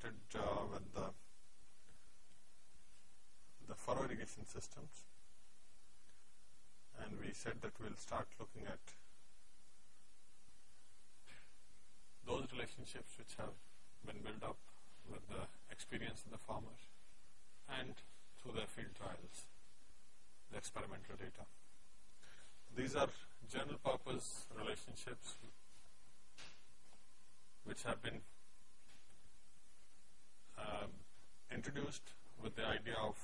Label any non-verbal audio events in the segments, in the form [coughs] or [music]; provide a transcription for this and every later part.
started uh, with the the furrow irrigation systems and we said that we'll start looking at those relationships which have been built up with the experience of the farmer and through their field trials, the experimental data. These are general purpose relationships which have been introduced with the idea of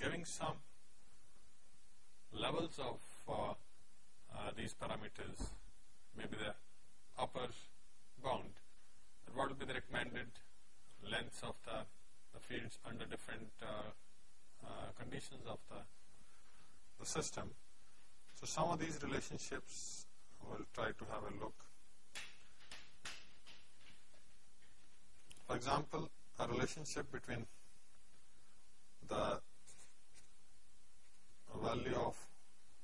giving some levels of uh, uh, these parameters, maybe the upper bound, what will be the recommended lengths of the, the fields under different uh, uh, conditions of the, the system. So some of these relationships we'll try to have a look. For example, a relationship between the value of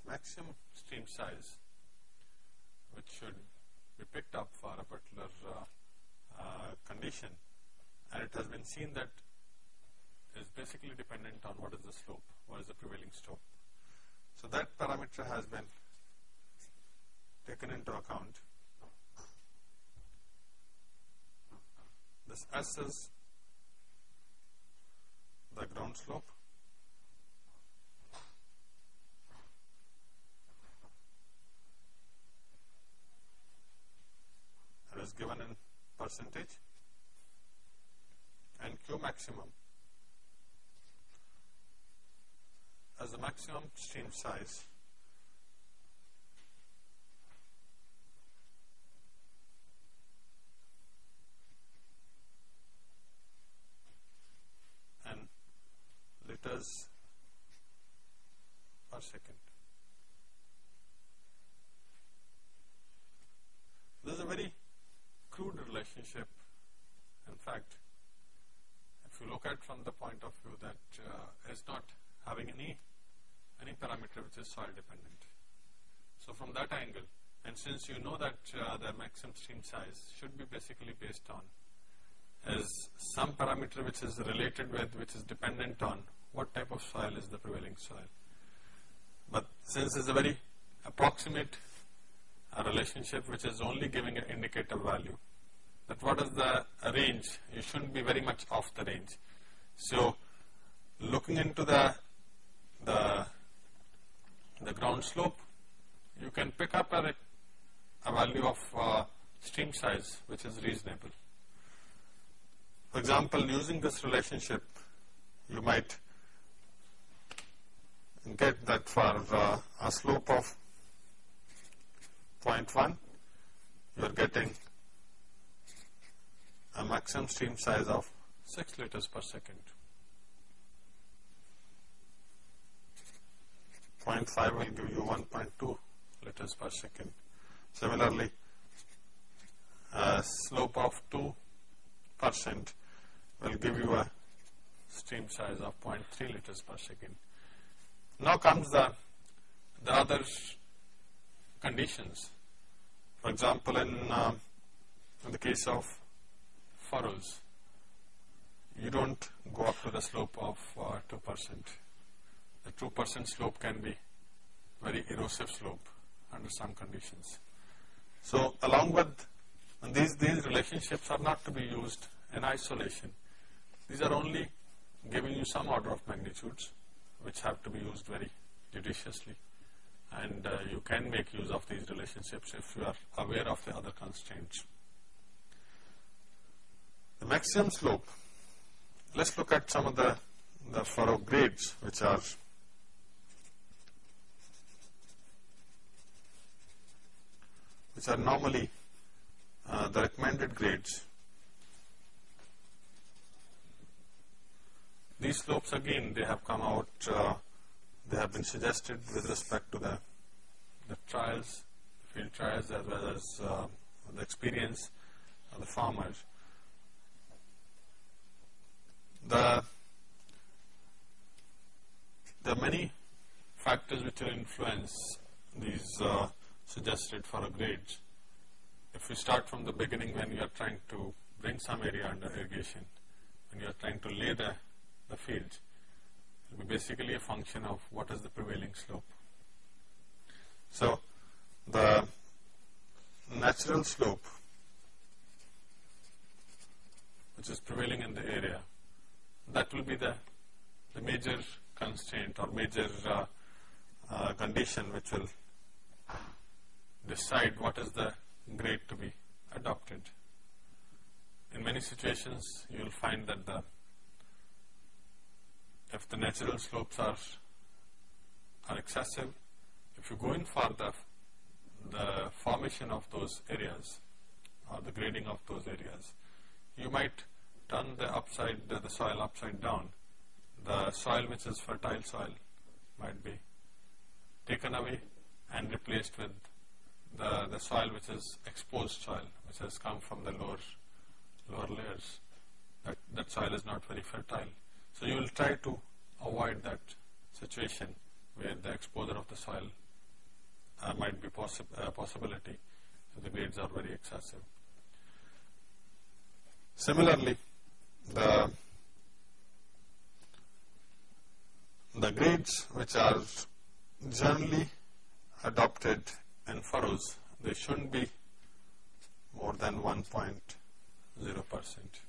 maximum stream size which should be picked up for a particular uh, uh, condition and it has been seen that is basically dependent on what is the slope, what is the prevailing slope. So that parameter has been taken into account. This S is the ground slope. It is given in percentage. And Q maximum. As the maximum stream size and per second. This is a very crude relationship. In fact, if you look at from the point of view that uh, is not having any any parameter which is soil dependent. So from that angle, and since you know that uh, the maximum stream size should be basically based on is some parameter which is related with, which is dependent on what type of soil is the prevailing soil. But since it's a very approximate uh, relationship which is only giving an indicator value, that what is the range, you shouldn't be very much off the range. So looking into the the, the ground slope, you can pick up a, a value of uh, stream size which is reasonable. For example, using this relationship, you might get that for uh, a slope of 0.1, you are getting a maximum stream size of 6 liters per second. 0.5 will give you 1.2 liters per second. Similarly, a slope of 2 percent will give you a stream size of 0.3 liters per second. Now comes the, the other conditions. For example, in, uh, in the case of furrows, you don't go up to the slope of uh, 2 percent the 2% slope can be very erosive slope under some conditions. So along with these, these relationships are not to be used in isolation. These are only giving you some order of magnitudes which have to be used very judiciously and uh, you can make use of these relationships if you are aware of the other constraints. The maximum slope, let's look at some of the, the furrow grades which are which are normally uh, the recommended grades. These slopes again they have come out, uh, they have been suggested with respect to the, the trials, field trials as well as uh, the experience of the farmers. the there are many factors which will influence these uh, suggested for a grade. If we start from the beginning when you are trying to bring some area under irrigation, when you are trying to lay the, the fields, will be basically a function of what is the prevailing slope. So, the natural slope which is prevailing in the area, that will be the, the major constraint or major uh, uh, condition which will decide what is the grade to be adopted. In many situations, you will find that the if the natural slopes are are excessive, if you go in for the the formation of those areas or the grading of those areas, you might turn the upside the, the soil upside down. The soil which is fertile soil might be taken away and replaced with the, the soil which is exposed soil, which has come from the lower lower layers. That, that soil is not very fertile. So you will try to avoid that situation where the exposure of the soil uh, might be possi uh, possibility if the grades are very excessive. Similarly, the the grades which are generally adopted in furrows, they shouldn't be more than 1.0 percent.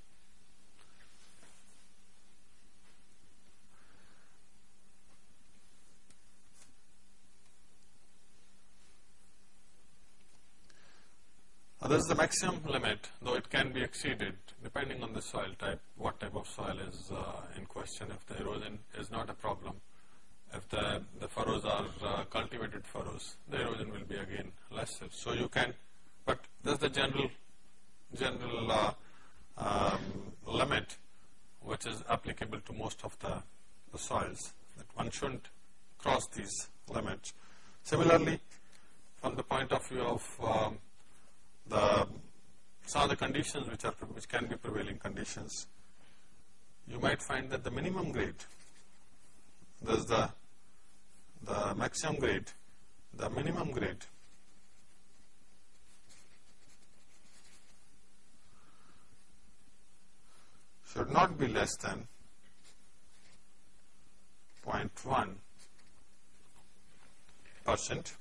Is the maximum limit, though it can be exceeded depending on the soil type, what type of soil is uh, in question. If the erosion is not a problem, if the, the furrows are uh, cultivated furrows, the erosion will be again lesser. So you can, but there's the general, general uh, um, limit which is applicable to most of the, the soils, that one shouldn't cross these limits. Similarly, from the point of view of um, the some of the conditions which are which can be prevailing conditions, you might find that the minimum grade, thus the the maximum grade, the minimum grade should not be less than 0.1 percent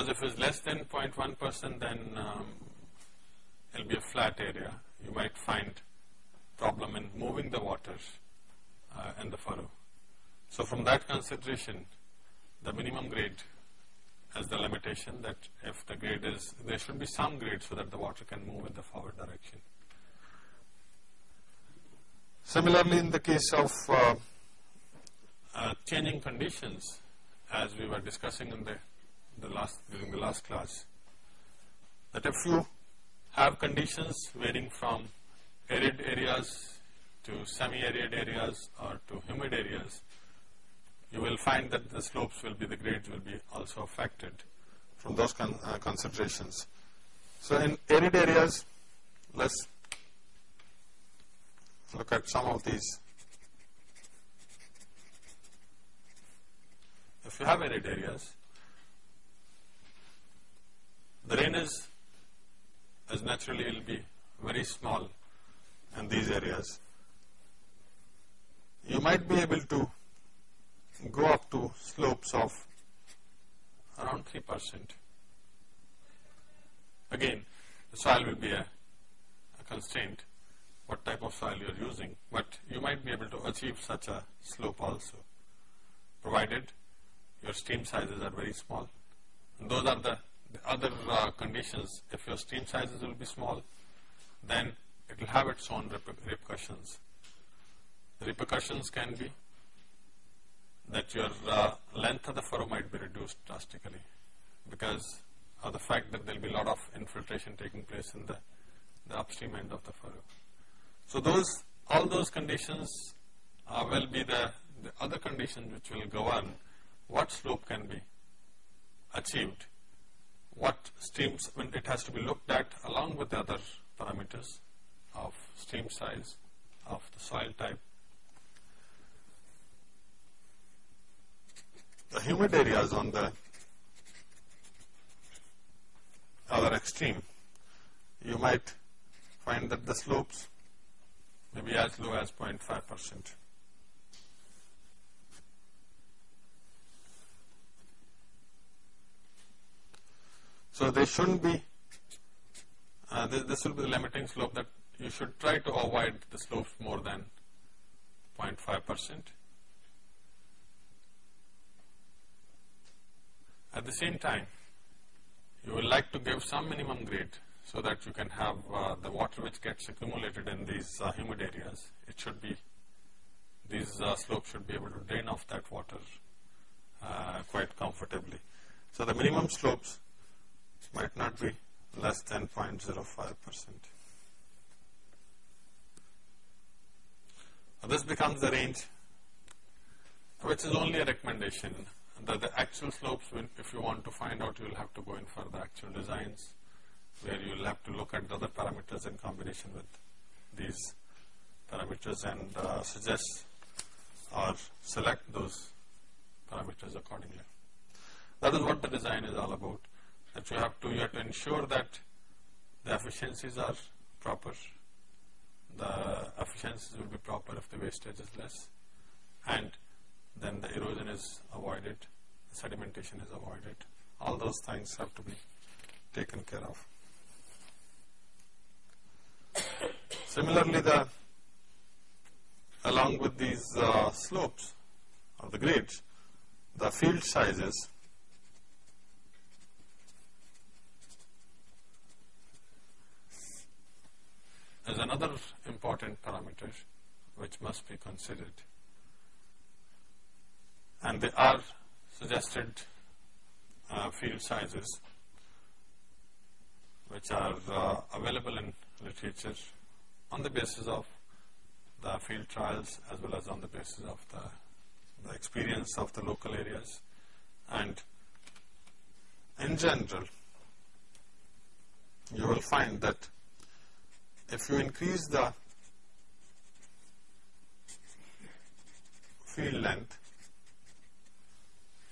because if it's less than 0.1 percent then um, it'll be a flat area. You might find problem in moving the water uh, in the furrow. So from that consideration, the minimum grade has the limitation that if the grade is, there should be some grade so that the water can move in the forward direction. Similarly, in the case of uh, uh, changing conditions, as we were discussing in the the last during the last class that if you have conditions varying from arid areas to semi-arid areas or to humid areas, you will find that the slopes will be, the grades will be also affected from those con uh, considerations. So in arid areas, let's look at some of these. If you have arid areas, the rain is, as naturally will be very small in these areas. You might be able to go up to slopes of around 3 percent. Again, the soil will be a, a constraint, what type of soil you are using, but you might be able to achieve such a slope also, provided your stream sizes are very small. And those are the the other uh, conditions, if your stream sizes will be small, then it will have its own repercussions. The repercussions can be that your uh, length of the furrow might be reduced drastically because of the fact that there will be a lot of infiltration taking place in the, the upstream end of the furrow. So those, all those conditions uh, will be the, the other conditions which will govern what slope can be achieved what streams, when it has to be looked at along with the other parameters of stream size, of the soil type. The humid areas on the other extreme, you might find that the slopes may be as low as 0.5 percent. So they shouldn't be, uh, this, this, will be the limiting slope that you should try to avoid the slopes more than 0.5 percent. At the same time, you would like to give some minimum grade so that you can have uh, the water which gets accumulated in these uh, humid areas. It should be, these uh, slopes should be able to drain off that water uh, quite comfortably. So the minimum slopes might not be less than 0.05 percent. This becomes the range which is only a recommendation. The, the actual slopes, if you want to find out, you will have to go in for the actual designs where you will have to look at the other parameters in combination with these parameters and uh, suggest or select those parameters accordingly. That is what the design is all about. That you have to you have to ensure that the efficiencies are proper. The efficiencies will be proper if the wastage is less, and then the erosion is avoided, sedimentation is avoided. All those things have to be taken care of. Similarly, the along with these uh, slopes or the grades, the field sizes is another important parameter which must be considered. And they are suggested uh, field sizes which are uh, available in literature on the basis of the field trials as well as on the basis of the, the experience of the local areas. And in general you will find that if you increase the field length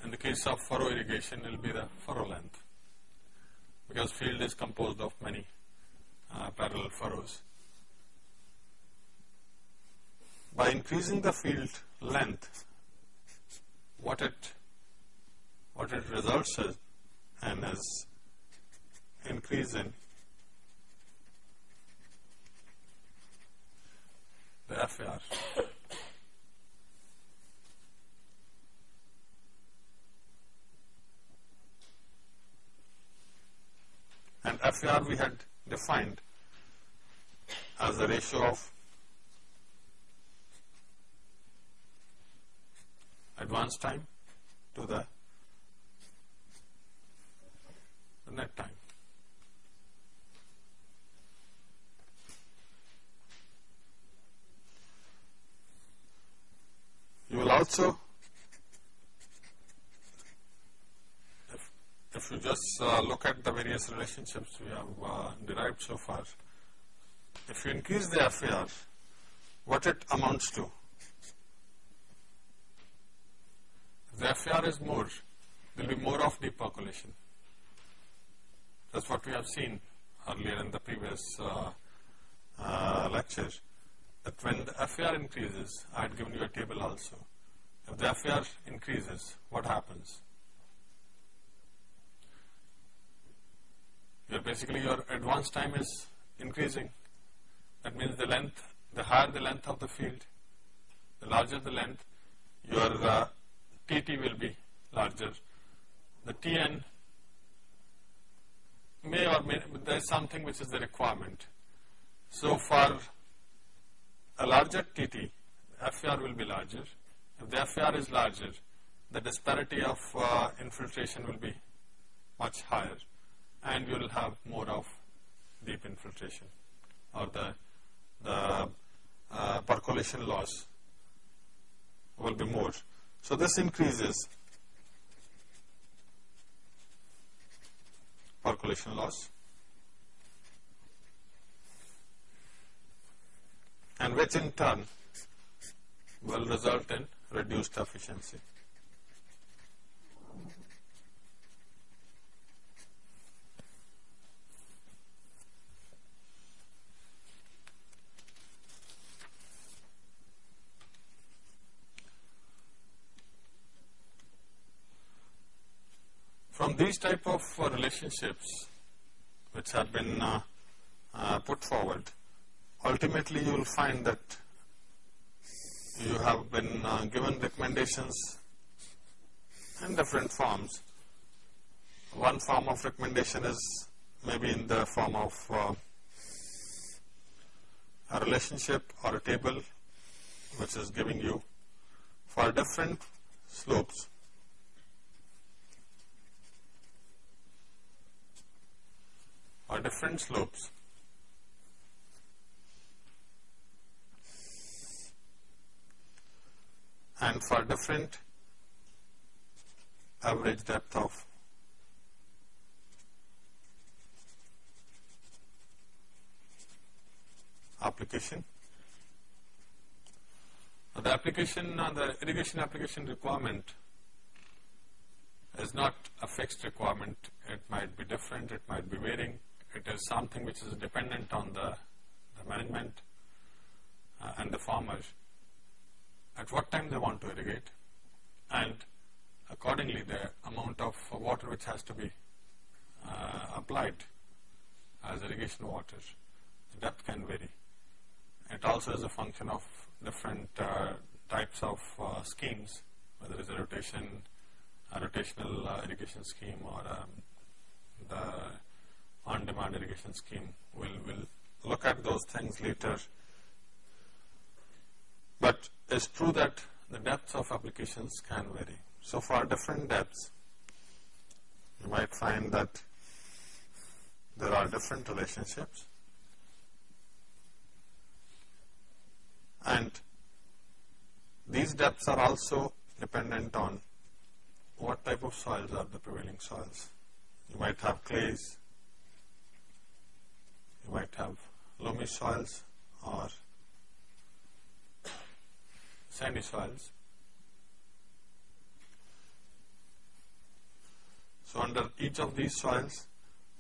in the case of furrow irrigation it will be the furrow length because field is composed of many uh, parallel furrows by increasing the field length, what it what it results in is increase in the FAR. And FAR we had defined as the ratio of advance time to the, the net time. You will also, if, if you just uh, look at the various relationships we have uh, derived so far, if you increase the FAR, what it amounts to the FAR is more, there will be more of deep percolation. That's what we have seen earlier in the previous uh, uh, lecture. That when the FAR increases, I had given you a table also. If the FAR increases, what happens? Your basically your advance time is increasing. That means the length, the higher the length of the field, the larger the length, your uh, Tt will be larger. The Tn may or may, there is something which is the requirement. So for a larger Tt, FAR will be larger. If the FAR is larger, the disparity of uh, infiltration will be much higher and you will have more of deep infiltration or the, the uh, percolation loss will be more. So this increases percolation loss and which in turn will result in reduced efficiency. These type of uh, relationships which have been uh, uh, put forward, ultimately you will find that you have been given recommendations in different forms. One form of recommendation is maybe in the form of uh, a relationship or a table which is giving you for different slopes or different slopes and for different average depth of application. The application, uh, the irrigation application requirement is not a fixed requirement. It might be different, it might be varying. It is something which is dependent on the, the management uh, and the farmers at what time they want to irrigate and accordingly the amount of water which has to be uh, applied as irrigation water, the depth can vary. It also is a function of different uh, types of uh, schemes, whether it's a rotation, a rotational uh, irrigation scheme or um, the on-demand irrigation scheme. We'll, we'll look at those things later. But it's true that the depths of applications can vary. So for different depths, you might find that there are different relationships and these depths are also dependent on what type of soils are the prevailing soils. You might have clays, you might have loamy soils or sandy soils. So under each of these soils,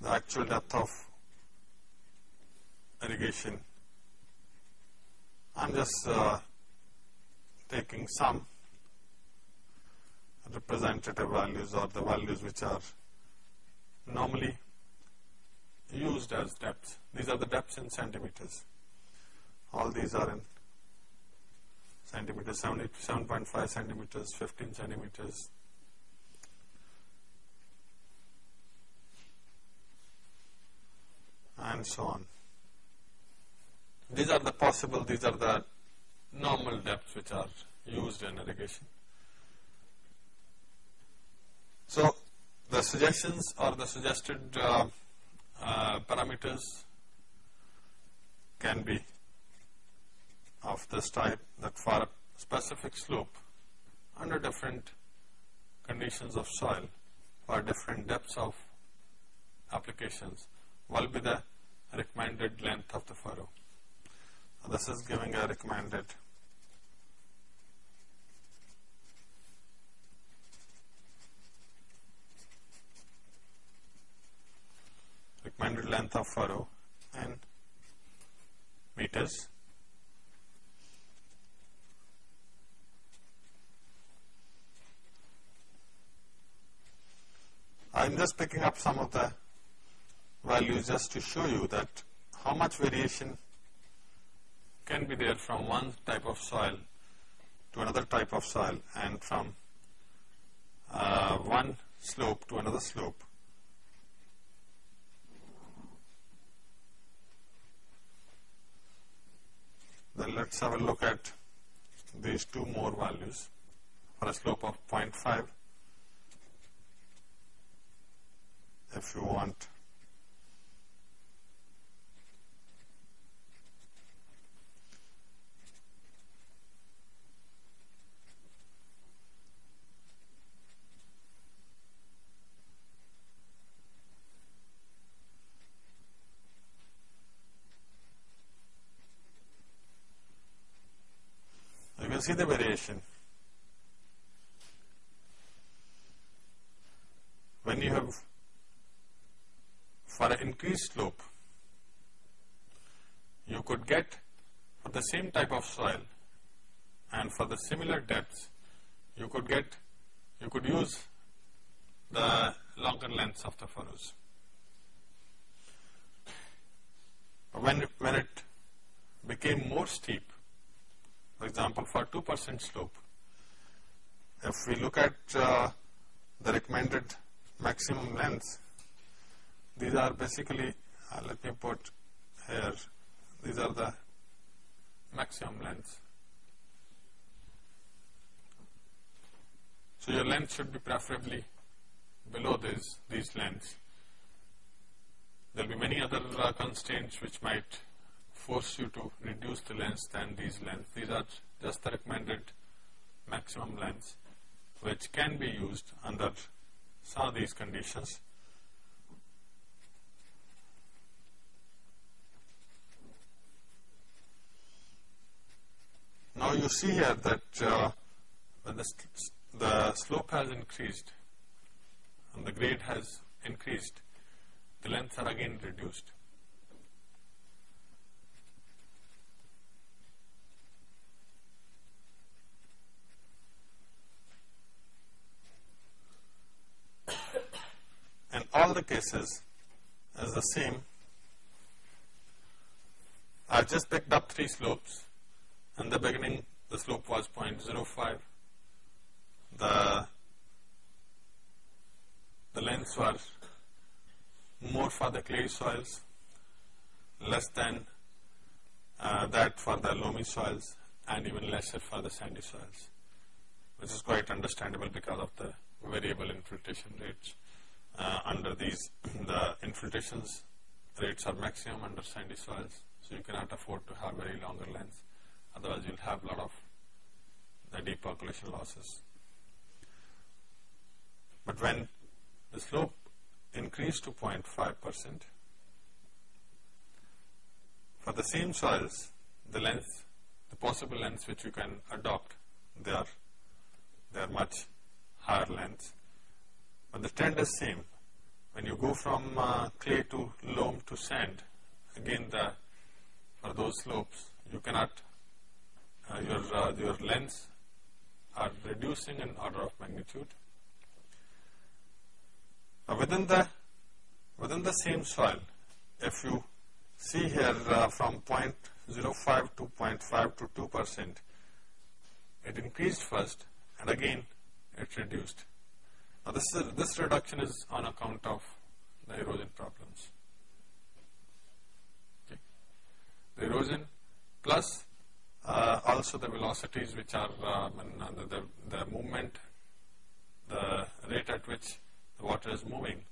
the actual depth of irrigation, I'm just uh, taking some representative values or the values which are normally used as depths. These are the depths in centimeters. All these are in centimeters, 7.5 centimeters, 15 centimeters. And so on. These are the possible, these are the normal depths which are used in irrigation. So, the suggestions or the suggested uh, Uh, parameters can be of this type that for a specific slope under different conditions of soil for different depths of applications will be the recommended length of the furrow. This is giving a recommended recommended length of furrow and meters I'm just picking up some of the values just to show you that how much variation can be there from one type of soil to another type of soil and from uh, one slope to another slope. Then let's have a look at these two more values for a slope of 0.5 if you want. can see the variation. When you have for an increased slope, you could get for the same type of soil and for the similar depths, you could get, you could use the longer lengths of the furrows. When, when it became more steep, for example, for 2% slope, if we look at uh, the recommended maximum lengths, these are basically, uh, let me put here, these are the maximum lengths. So your length should be preferably below this, these lengths. There will be many other uh, constraints which might force you to reduce the length than these lengths. These are just the recommended maximum lengths which can be used under some of these conditions. Now you see here that uh, when the, the slope has increased and the grade has increased, the lengths are again reduced. In all the cases is the same. I've just picked up three slopes in the beginning, the slope was 0.05. The, the lengths were more for the clay soils, less than uh, that for the loamy soils, and even lesser for the sandy soils, which is quite understandable because of the variable infiltration rates. Uh, under these, the infiltrations rates are maximum under sandy soils, so you cannot afford to have very longer lengths otherwise you'll have a lot of the deep percolation losses. But when the slope increased to 0.5 percent, for the same soils, the length, the possible lengths which you can adopt, they are, they are much higher lengths. But the trend is same. When you go from uh, clay to loam to sand, again the, for those slopes, you cannot uh, your, uh, your lengths are reducing in order of magnitude. Now within the, within the same soil, if you see here uh, from 0.05 to 0.5 to 2 percent, it increased first and again it reduced. Now this, is, this reduction is on account of the erosion problems. Okay. The erosion plus uh, also the velocities which are uh, the, the, the, movement, the rate at which the water is moving,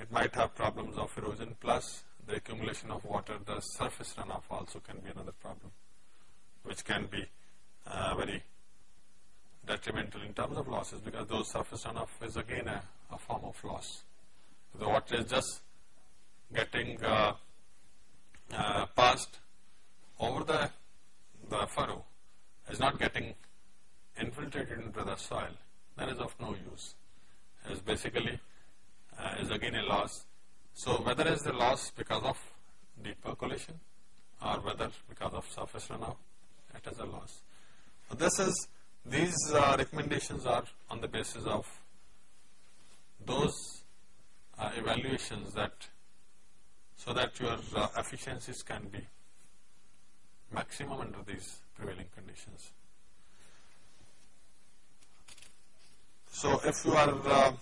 it might have problems of erosion plus the accumulation of water, the surface runoff also can be another problem, which can be uh, very detrimental in terms of losses because those surface runoff is again a, a form of loss. The water is just getting uh, uh, passed over the the furrow is not getting infiltrated into the soil, that is of no use. It is basically uh, is again a loss. So whether it is the loss because of deep percolation or whether because of surface runoff, it is a loss. So this is these uh, recommendations are on the basis of those uh, evaluations that so that your uh, efficiencies can be maximum under these prevailing conditions. So if you are uh,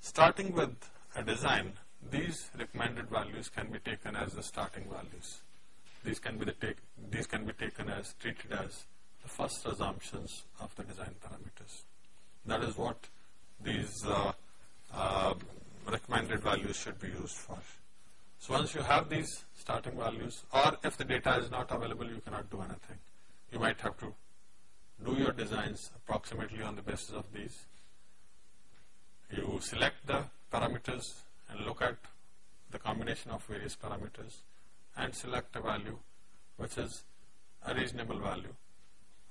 starting with a design, these recommended values can be taken as the starting values. These can be the take, these can be taken as treated as the first assumptions of the design parameters. That is what these uh, uh, recommended values should be used for. So once you have these starting values or if the data is not available you cannot do anything. You might have to do your designs approximately on the basis of these. You select the parameters and look at the combination of various parameters and select a value which is a reasonable value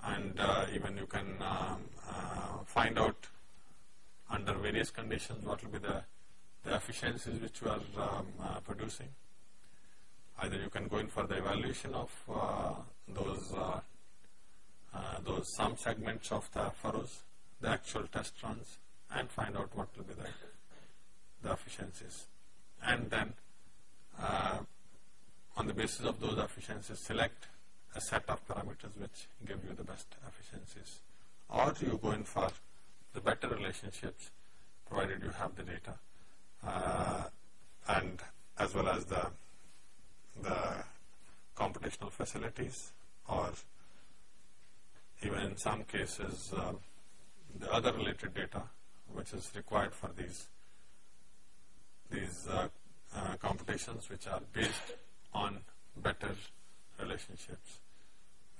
and uh, even you can um, uh, find out under various conditions what will be the, the efficiencies which you are um, uh, producing. Either you can go in for the evaluation of uh, those uh, uh, those some segments of the furrows, the actual test runs, and find out what will be the, the efficiencies. And then on the basis of those efficiencies, select a set of parameters which give you the best efficiencies. Or you go in for the better relationships provided you have the data uh, and as well as the, the computational facilities or even in some cases uh, the other related data which is required for these these uh, uh computations which are based on better relationships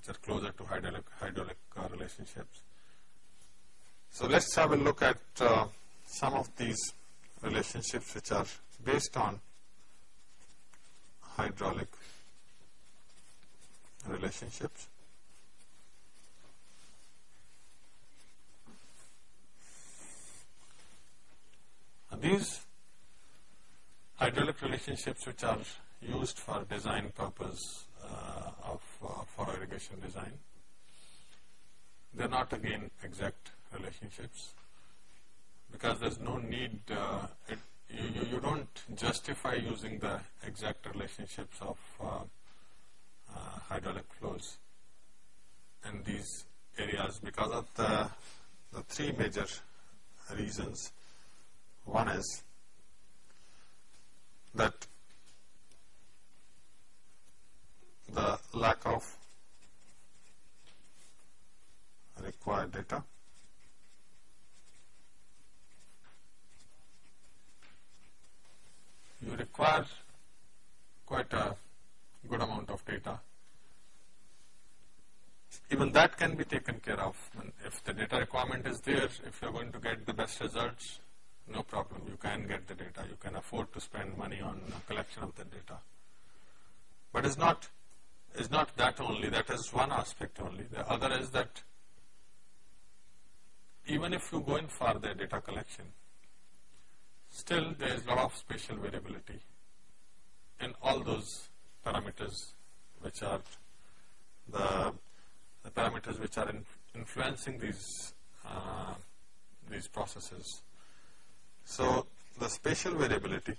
which are closer to hydraulic, hydraulic uh, relationships. So let's have a look at uh, some of these relationships which are based on hydraulic relationships. And these hydraulic relationships which are used for design purpose uh, for irrigation design. They are not again exact relationships because there is no need, uh, it, you, you, don't justify using the exact relationships of uh, uh, hydraulic flows in these areas because of the, the three major reasons. One is that the lack of required data. You require quite a good amount of data. Even that can be taken care of. if the data requirement is there, if you are going to get the best results, no problem. You can get the data. You can afford to spend money on collection of the data. But it's not is not that only, that is one aspect only. The other is that even if you go in for the data collection, still there is a lot of spatial variability in all those parameters which are the, the parameters which are in, influencing these uh, these processes. So the spatial variability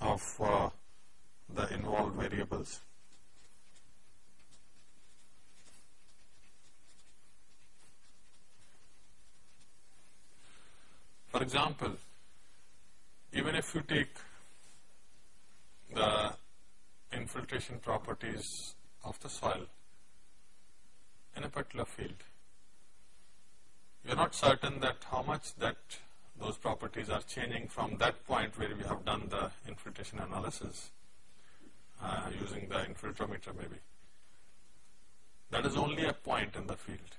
of uh, the involved variables. For example, even if you take the infiltration properties of the soil in a particular field, you are not certain that how much that those properties are changing from that point where we have done the infiltration analysis uh, using the infiltrometer maybe. That is only a point in the field.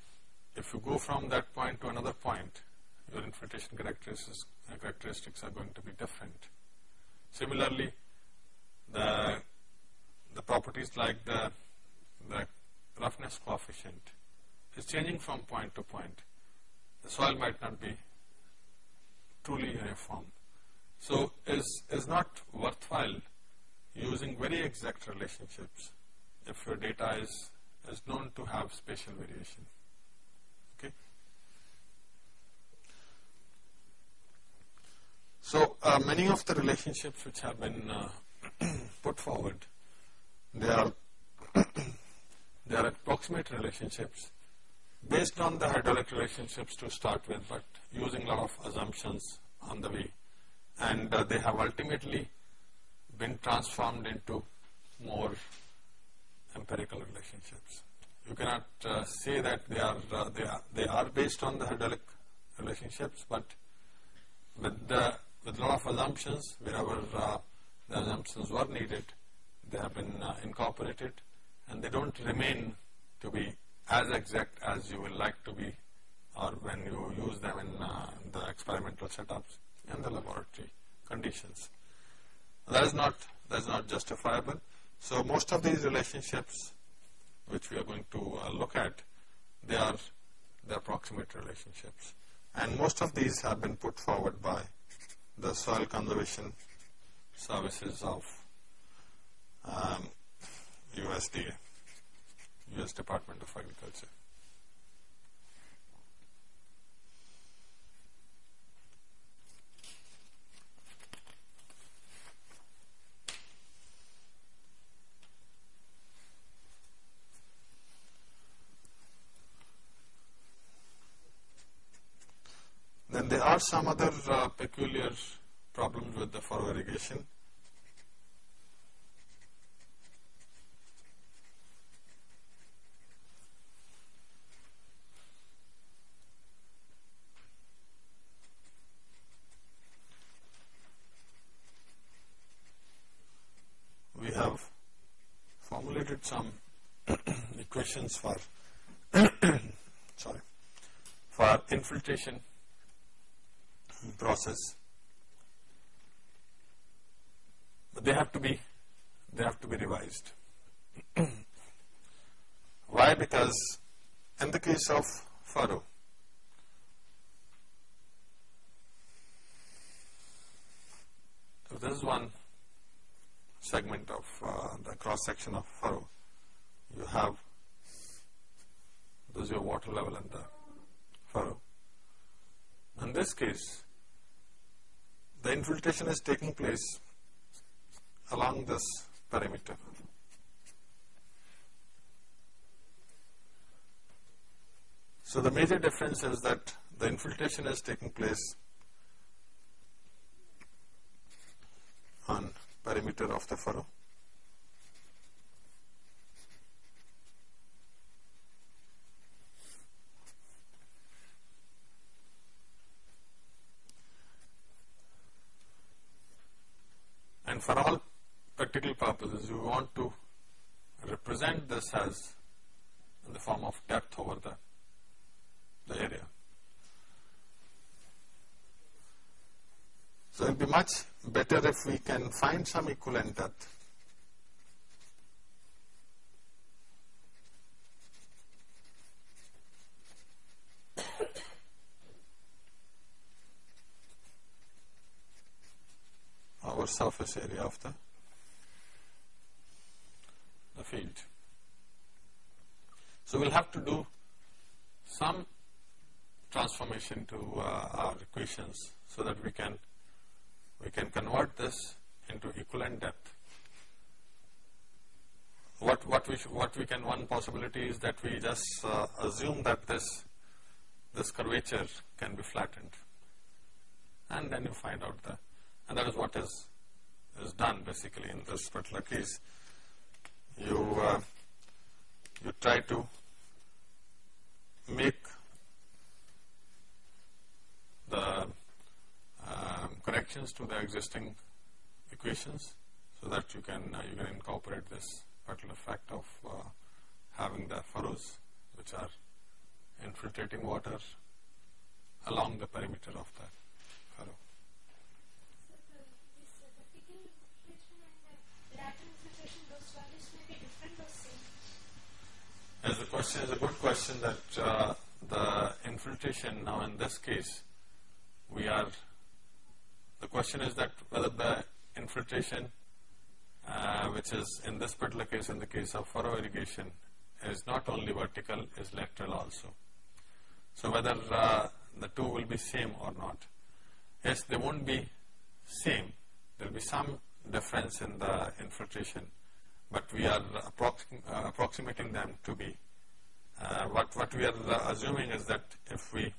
If you go from that point to another point, your infiltration characteristics, uh, characteristics are going to be different. Similarly, the, the properties like the, the roughness coefficient is changing from point to point. The soil might not be truly uniform. So is is not worthwhile using very exact relationships if your data is, is known to have spatial variation. Okay. So uh, many of the relationships which have been uh, [clears throat] put forward, they are [clears throat] they are approximate relationships based on the hydraulic relationships to start with, but using a lot of assumptions on the way. And uh, they have ultimately been transformed into more empirical relationships. You cannot uh, say that they are, uh, they are they are based on the hydraulic relationships, but with the with a lot of assumptions, wherever uh, the assumptions were needed, they have been uh, incorporated, and they don't remain to be as exact as you will like to be or when you use them in uh, the experimental setups in the laboratory. conditions. That is not that is not justifiable. So most of these relationships which we are going to uh, look at, they are the approximate relationships. And most of these have been put forward by the soil conservation services of um, USDA, US Department of Agriculture. Then there are some other uh, peculiar problems with the furrow irrigation. We have formulated some [coughs] equations for [coughs] sorry for infiltration process. But they have to be they have to be revised. [clears throat] Why? Because in the case of furrow, this is one segment of uh, the cross section of furrow. You have this is your water level in the furrow. In this case, the infiltration is taking place along this perimeter. So the major difference is that the infiltration is taking place on perimeter of the furrow. For all practical purposes, you want to represent this as in the form of depth over the, the area. So it will be much better if we can find some equivalent depth. our surface area of the, the field. So we'll have to do some transformation to uh, our equations so that we can we can convert this into equivalent depth. What what we what we can one possibility is that we just uh, assume that this this curvature can be flattened, and then you find out the and that is what is is done basically in this particular case. You uh, you try to make the corrections to the existing equations so that you can uh, you can incorporate this particular fact of uh, having the furrows which are infiltrating water along the perimeter of the furrow. As the question is a good question that uh, the infiltration now in this case we are the question is that whether the infiltration uh, which is in this particular case in the case of furrow irrigation is not only vertical is lateral also. So whether uh, the two will be same or not. Yes, they won't be same. There will be some difference in the infiltration but we are uh, approximating them to be. Uh, what, what we are uh, assuming is that if we,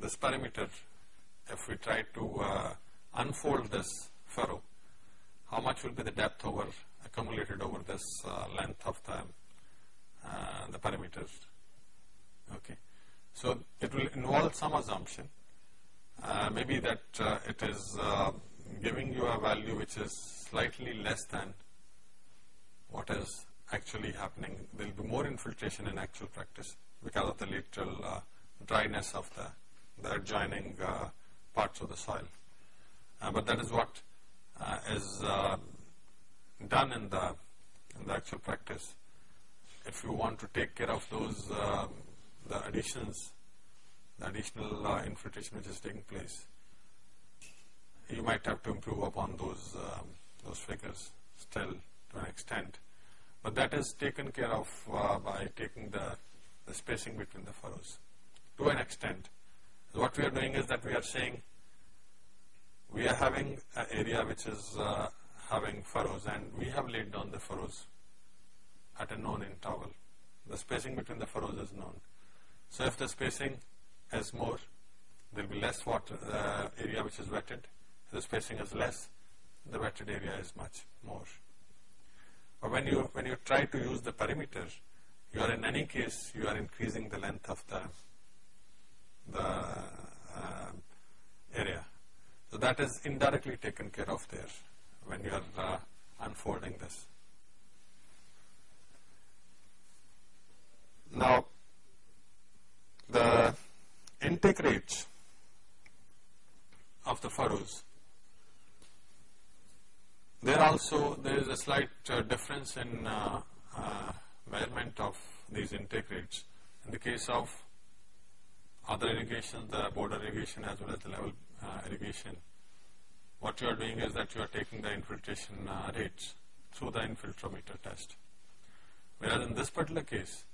this perimeter, if we try to uh, unfold this furrow, how much will be the depth over accumulated over this uh, length of the, uh, the perimeter. Okay. So it will involve some assumption. maybe that it is giving you a value which is slightly less than what is actually happening. There will be more infiltration in actual practice because of the lateral uh, dryness of the, the adjoining uh, parts of the soil. Uh, but that is what is uh, done in the, in the actual practice, if you want to take care of those, uh, the additions, the additional uh, infiltration which is taking place, you might have to improve upon those, um, those figures still to an extent. But that is taken care of uh, by taking the, the spacing between the furrows to an extent. So what we are doing is that we are saying we are having an area which is uh, having furrows and we have laid down the furrows at a known interval. The spacing between the furrows is known. So if the spacing is more, there will be less water uh, area which is wetted. If the spacing is less, the wetted area is much more. But when you when you try to use the perimeter, you are in any case you are increasing the length of the the uh, area. So that is indirectly taken care of there when you are uh, unfolding this. Now, the intake rate of the furrows, there also there is a slight uh, difference in uh, uh, measurement of these intake rates. In the case of other irrigation, the border irrigation as well as the level uh, irrigation, what you are doing is that you are taking the infiltration uh, rates through the infiltrometer test. Whereas in this particular case,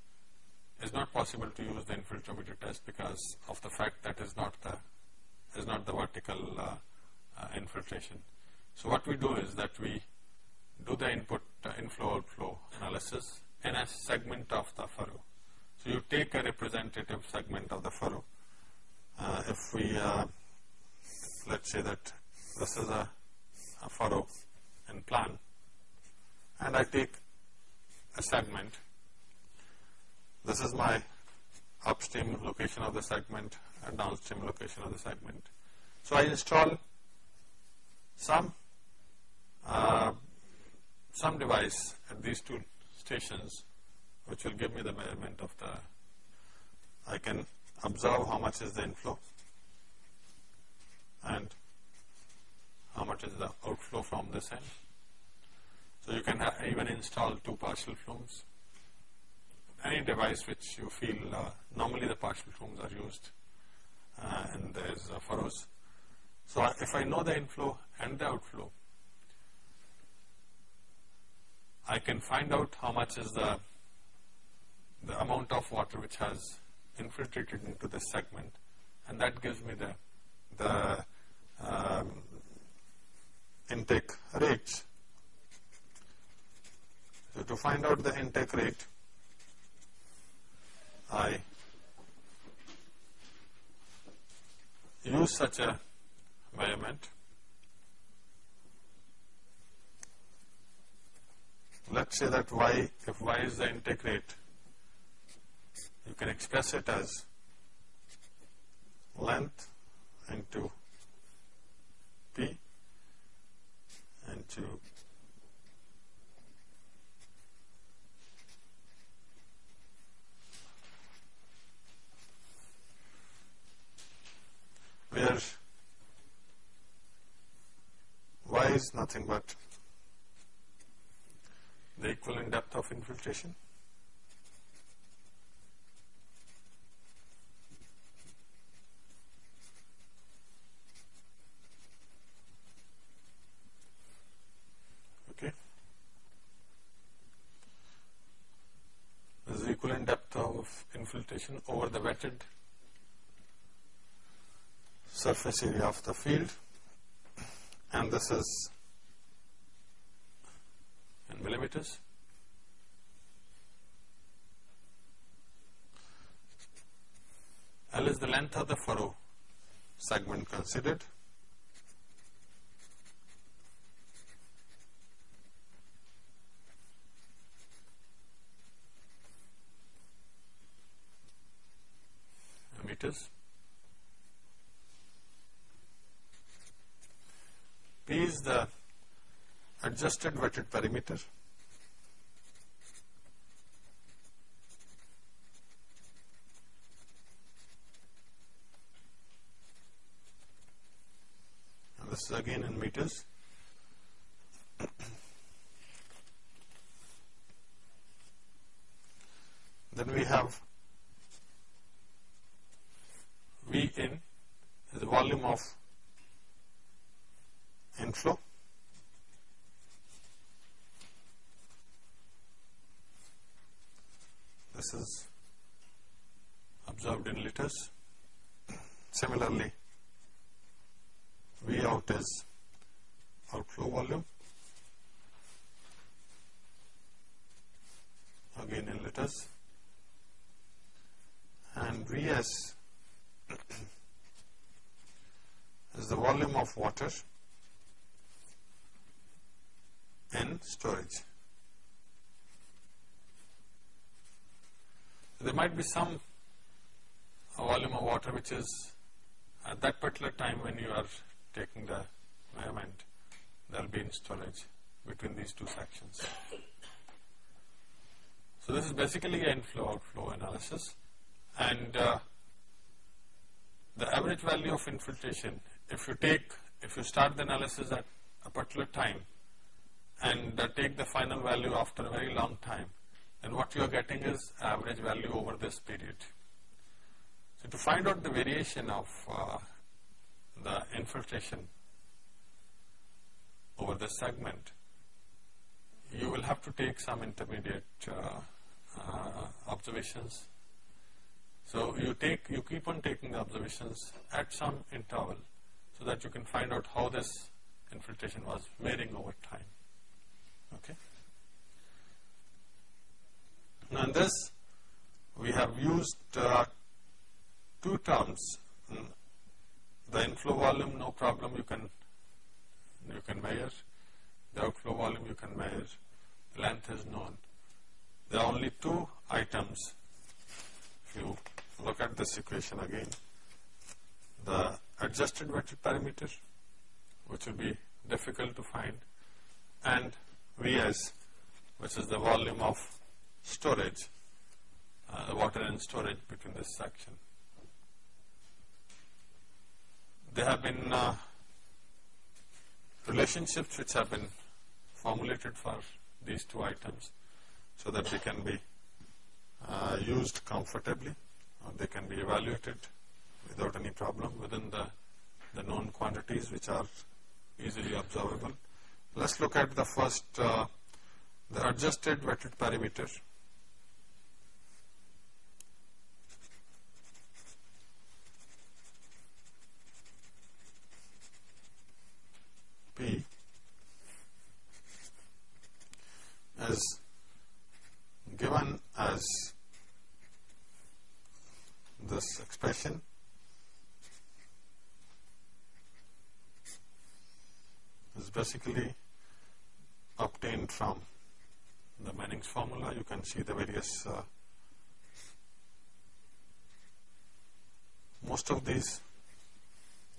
it's not possible to use the infiltrometer test because of the fact that is not the is not the vertical uh, infiltration. So what we do is that we do the input uh, inflow outflow analysis in a segment of the furrow. So you take a representative segment of the furrow. Uh, if we uh, let's say that this is a, a furrow in plan and I take a segment. This is my upstream location of the segment and downstream location of the segment. So I install some uh, some device at these two stations which will give me the measurement of the I can observe how much is the inflow and how much is the outflow from this end. So you can even install two Parshall flumes. Any device which you feel, uh, normally the Parshall flumes are used uh, and there is furrows. So if I know the inflow and the outflow, I can find out how much is the, the amount of water which has infiltrated into this segment and that gives me the, the um, intake rates. So to find out the intake rate, I use such a measurement. Let's say that y, if y is the intake rate, you can express it as length into P into where y is nothing but the equivalent depth of infiltration Okay. This is equivalent depth of infiltration over the wetted surface area of the field and this is millimeters. L is the length of the furrow segment considered. meters. P is the adjusted wetted perimeter. And this is again in meters. then we have V in is the volume of inflow this is observed in liters similarly V out is outflow volume again in liters and Vs is the volume of water in storage. There might be some volume of water which is at that particular time when you are taking the measurement, there will be in storage between these two sections. So this is basically an inflow outflow analysis and uh, the average value of infiltration if you take if you start the analysis at a particular time and uh, take the final value after a very long time then what you are getting is average value over this period. So to find out the variation of uh, the infiltration over this segment you will have to take some intermediate uh, uh, observations so you take, you keep on taking the observations at some interval so that you can find out how this infiltration was varying over time. Okay. Now in this, we have used uh, two terms. Mm, the inflow volume, no problem, you can you can measure. The outflow volume you can measure. Length is known. There are only two items. If you look at this equation again. The adjusted wetted parameter which will be difficult to find, and Vs, which is the volume of storage, uh, water and storage between this section. There have been uh, relationships which have been formulated for these two items so that they can be uh, used comfortably they can be evaluated without any problem within the, the known quantities which are easily observable. Let's look at the first, uh, the adjusted wetted perimeter. P is given as this expression. is basically obtained from the Manning's formula. You can see the various, uh, most of these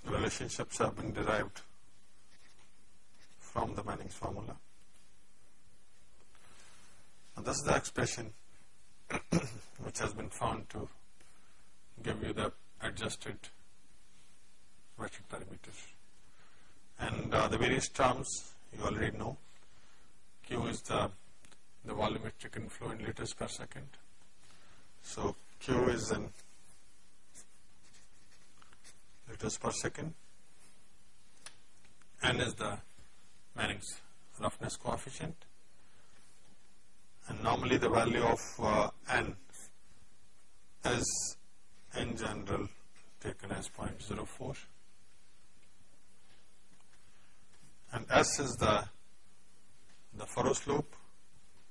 relationships have been derived from the Manning's formula. And this is the expression [coughs] which has been found to give you the adjusted wetted perimeter. And uh, the various terms you already know. Q is the, the volumetric inflow in liters per second. So Q is in liters per second. N is the Manning's roughness coefficient. And normally the value of uh, N is in general taken as 0.04 and S is the the furrow slope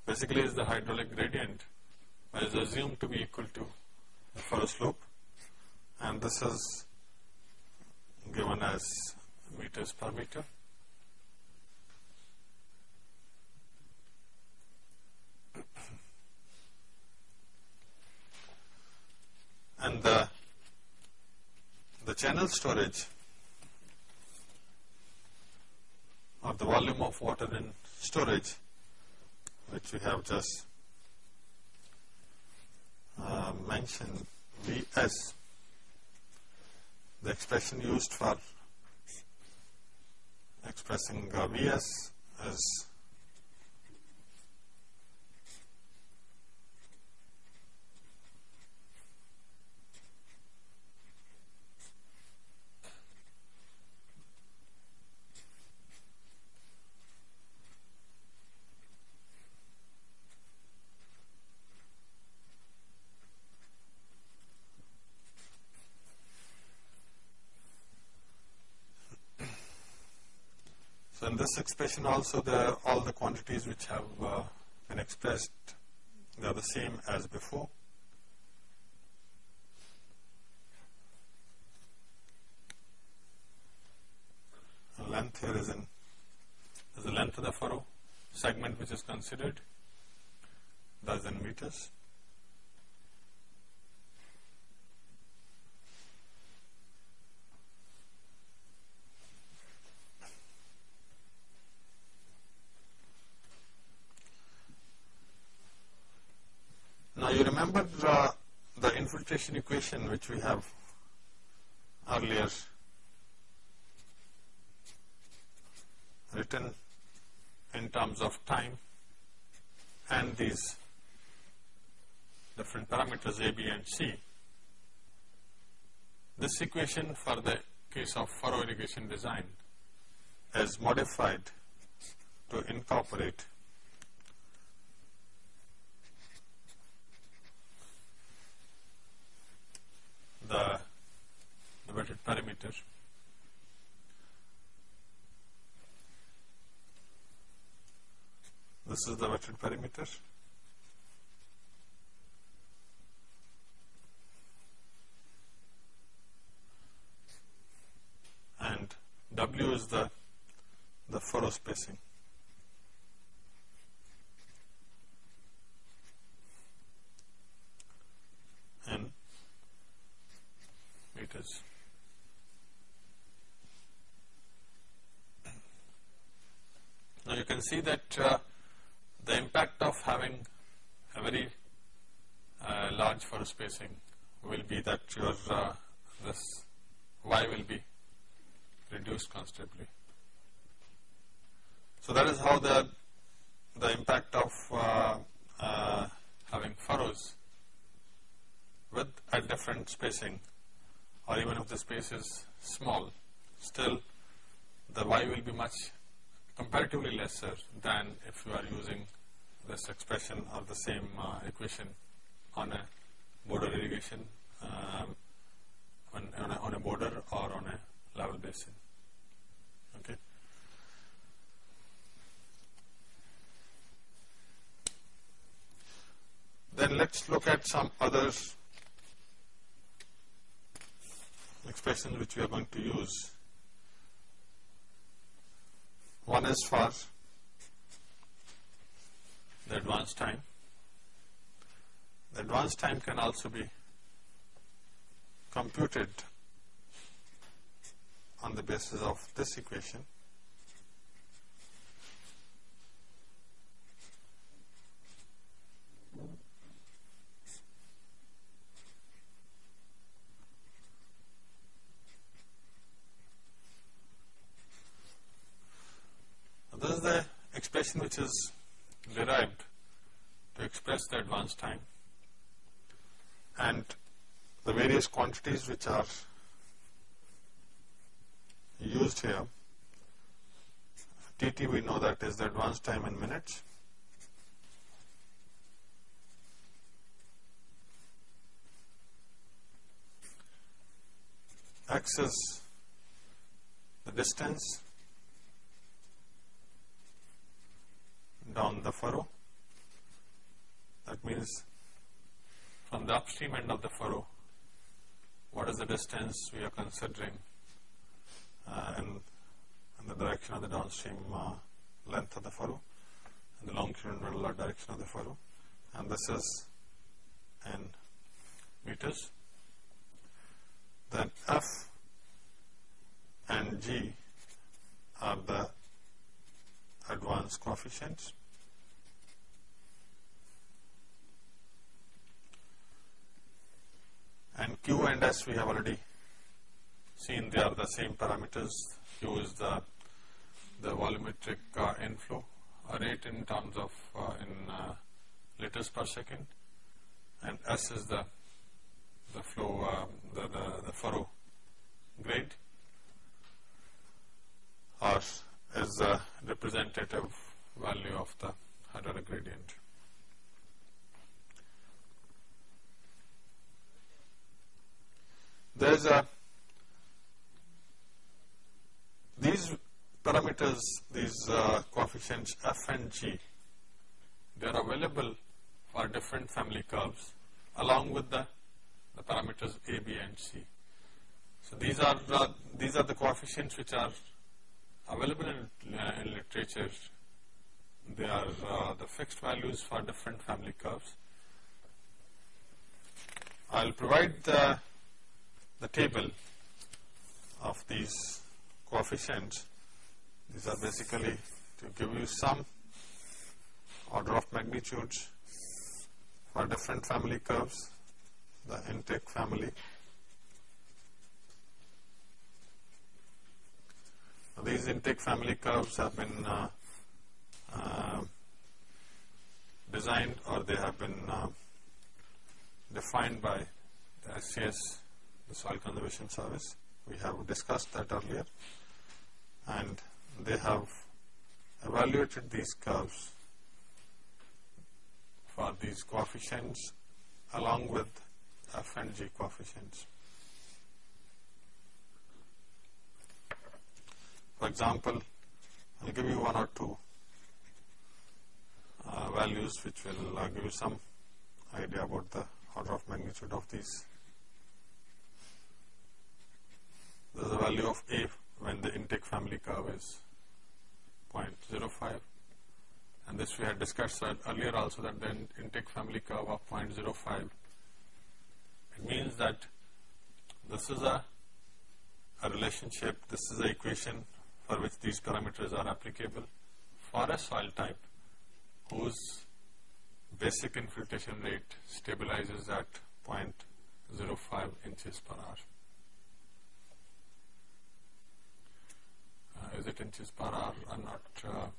basically is the hydraulic gradient is assumed to be equal to the furrow slope and this is given as meters per meter and the, the channel storage or the volume of water in storage which we have just uh, mentioned Vs the expression used for expressing uh, Vs is So in this expression also the all the quantities which have uh, been expressed they are the same as before. length here is in is the length of the furrow segment which is considered that's in meters. you remember uh, the infiltration equation which we have earlier written in terms of time and these different parameters A, B and C. This equation for the case of furrow irrigation design is modified to incorporate the, the wetted perimeter. This is the wetted perimeter. And W is the, the furrow spacing. Now you can see that uh, the impact of having a very uh, large furrow spacing will be that your uh, this y will be reduced considerably. So that is how the the impact of uh, uh, having furrows with a different spacing or even if the space is small, still the y will be much comparatively lesser than if you are using this expression or the same uh, equation on a border irrigation um, on, on, a, on, a, border or on a level basin. Okay. Then let's look at some other expressions which we are going to use. One is for the advance time. The advance time can also be computed on the basis of this equation. Expression which is derived to express the advance time and the various quantities which are used here. TT we know that is the advance time in minutes. X is the distance down the furrow. That means from the upstream end of the furrow, what is the distance we are considering uh, in, in, the direction of the downstream uh, length of the furrow, and the longitudinal direction of the furrow, and this is in meters. Then F and G are the advanced coefficients. And Q and S we have already seen they are the same parameters. Q is the, the volumetric uh, inflow rate in terms of uh, in uh, liters per second, and S is the the flow um, the, the the furrow grade, or is the representative value of the hydraulic gradient. There's a these parameters, these uh, coefficients f and g, they are available for different family curves along with the, the parameters a, b and c. So these are the, these are the coefficients which are available in, uh, in literature. They are uh, the fixed values for different family curves. I'll provide the, the table of these coefficients. These are basically to give you some order of magnitudes for different family curves, the intake family. These intake family curves have been uh, uh, designed or they have been uh, defined by the SCS, Soil Conservation Service. We have discussed that earlier and they have evaluated these curves for these coefficients along with f and g coefficients. For example, I'll give you one or two uh, values which will uh, give you some idea about the order of magnitude of these. There is a value of A when the intake family curve is 0.05 and this we had discussed earlier also that the intake family curve of 0.05 it means that this is a, a relationship, this is the equation for which these parameters are applicable for a soil type whose basic infiltration rate stabilizes at 0.05 inches per hour. Inches per hour? I'm not. Uh, mm,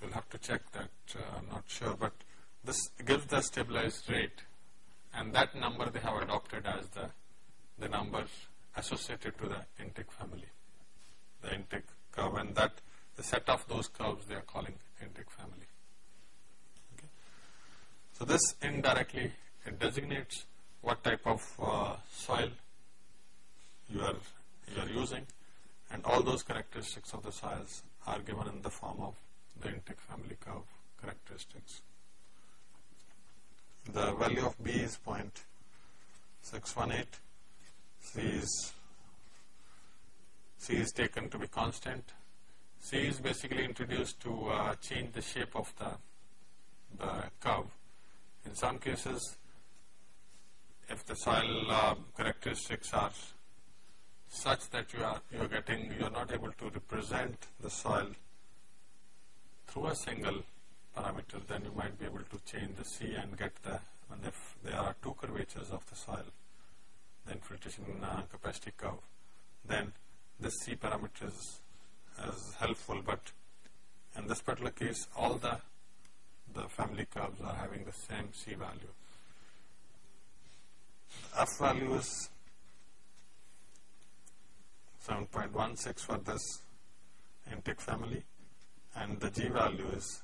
we'll have to check that. Uh, I'm not sure, but this gives the stabilized rate, and that number they have adopted as the the number associated to the intake family, the intake curve, and that the set of those curves they are calling intake family. Okay. So this indirectly it designates what type of uh, soil you are you are using and all those characteristics of the soils are given in the form of the intake family curve characteristics. The value of B is 0.618, C is C is taken to be constant. C is basically introduced to uh, change the shape of the, the curve. In some cases, if the soil uh, characteristics are such that you are you are getting you are not able to represent the soil through a single parameter, then you might be able to change the C and get the and if there are two curvatures of the soil, the infiltration uh, capacity curve, then the C parameter is, is helpful. But in this particular case, all the the family curves are having the same C value f value is 7.16 for this intake family and the g value is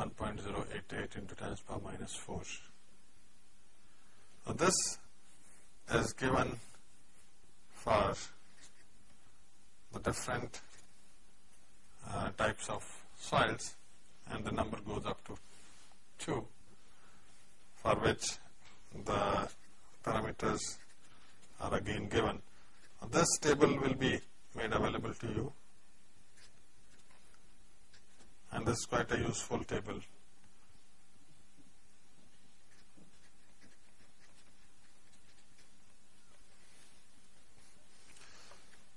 1.088 into 10 power minus 4. So this is given for the different uh, types of soils and the number goes up to 2 for which the parameters are again given. This table will be made available to you and this is quite a useful table.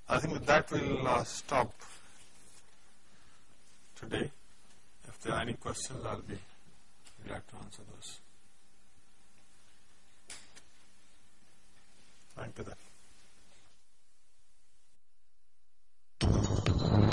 I think with that we'll uh, stop today. If there are any questions, I'll be You'd like to answer those. Thank you.